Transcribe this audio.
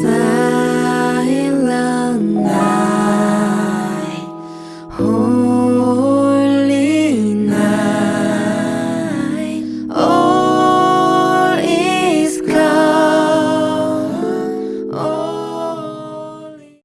Smile.